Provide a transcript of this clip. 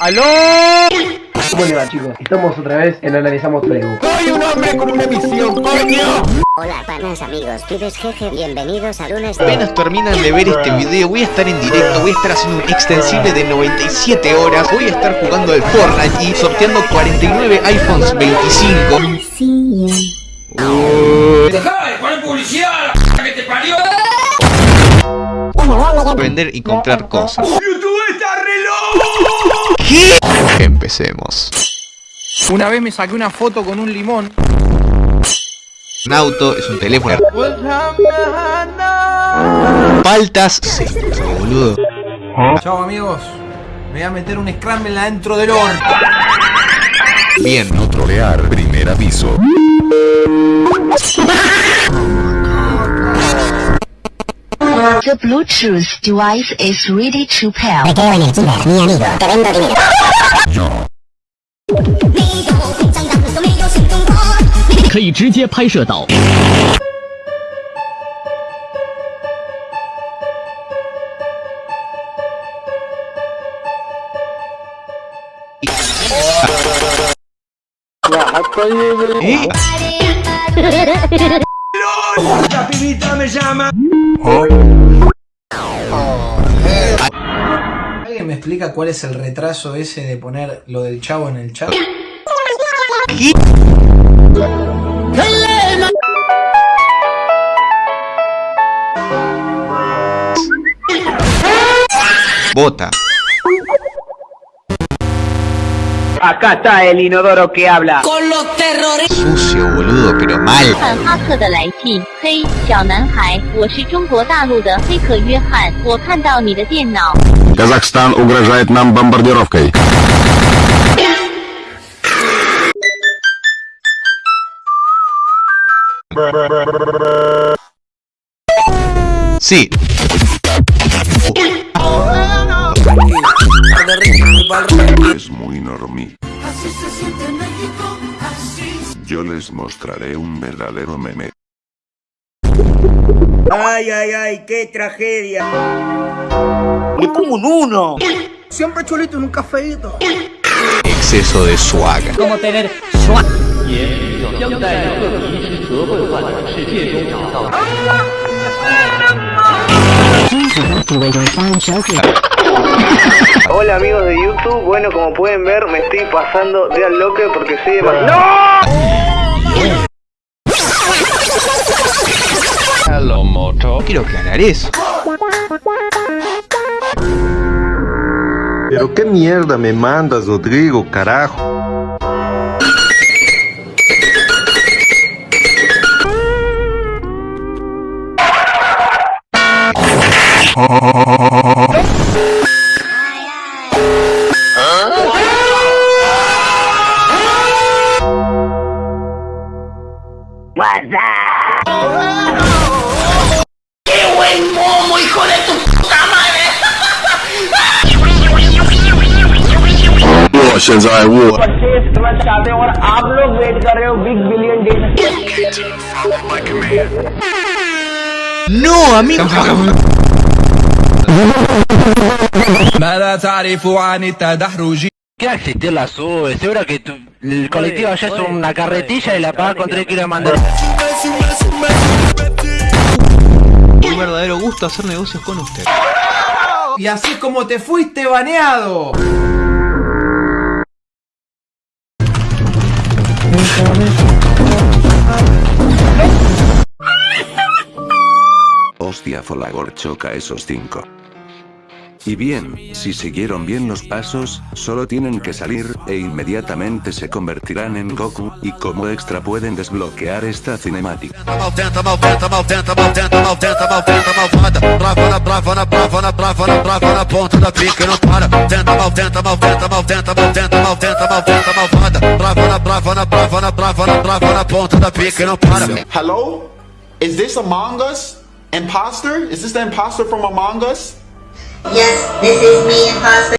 ¡Aló! ¿Cómo le va chicos? Estamos otra vez en Analizamos Facebook. ¡Soy un hombre con una misión, coño! Hola panas amigos, pibes jeje, bienvenidos a lunes de... Apenas terminan de ver este video, voy a estar en directo, voy a estar haciendo un extensible de 97 horas, voy a estar jugando al Fortnite y sorteando 49 iPhones 25. ¡Dejá de poner publicidad, la que te parió! Vender y comprar cosas. ¡YouTube! ¿Qué? Empecemos. Una vez me saqué una foto con un limón. Un auto es un teléfono. Faltas. Sí, boludo. Chao amigos. Me voy a meter un scramble adentro del orto. Bien. No trolear, primer aviso. The Bluetooth device is ready to pair 可以直接拍摄到。¡La pibita me llama! ¿Alguien me explica cuál es el retraso ese de poner lo del chavo en el chat? Bota. Acá está el inodoro que habla. Con los terroristas. Sucio, boludo, pero mal. Казахстан угрожает нам бомбардировкой. Sí. Es muy normí. Yo les mostraré un verdadero meme. ¡Ay, ay, ay! ¡Qué tragedia! Siempre chulito en un cafeíto. Exceso de swag. Hola amigos de YouTube, bueno como pueden ver me estoy pasando de al loque porque soy demasiado... Quiero aclarar eso. Pero qué mierda me mandas, Rodrigo, carajo. और आप लोग वेट कर रहे हो big billion day No, amigo. ماذا تعرف عن التدحرج؟ ¿Qué va a existir la sube? Seguro que tu- el colectivo allá es una carretilla y la pagas con 3 kilos de mandarina. Un verdadero gusto hacer negocios con usted. Y así como te fuiste baneado. Hostia Folagor choca esos cinco. Y bien, si siguieron bien los pasos, solo tienen que salir, e inmediatamente se convertirán en Goku, y como extra pueden desbloquear esta cinemática. Hello? Is this Among Us? Imposter? Is this the imposter from Among Us? Yes, this is me, imposter.